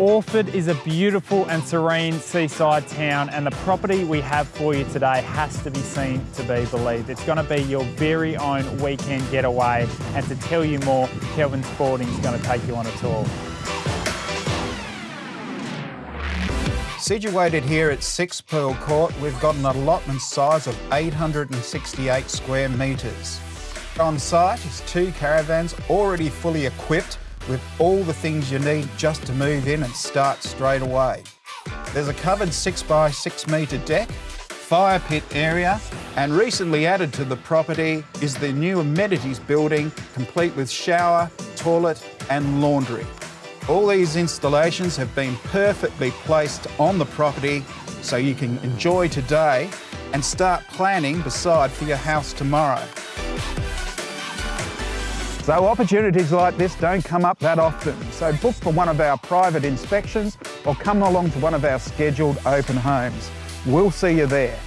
Orford is a beautiful and serene seaside town and the property we have for you today has to be seen to be believed. It's going to be your very own weekend getaway and to tell you more, Kelvin Sporting is going to take you on a tour. Situated here at Six Pearl Court, we've got an allotment size of 868 square metres. On site is two caravans already fully equipped with all the things you need just to move in and start straight away. There's a covered 6 by 6 metre deck, fire pit area, and recently added to the property is the new amenities building, complete with shower, toilet, and laundry. All these installations have been perfectly placed on the property so you can enjoy today and start planning beside for your house tomorrow. So opportunities like this don't come up that often. So book for one of our private inspections or come along to one of our scheduled open homes. We'll see you there.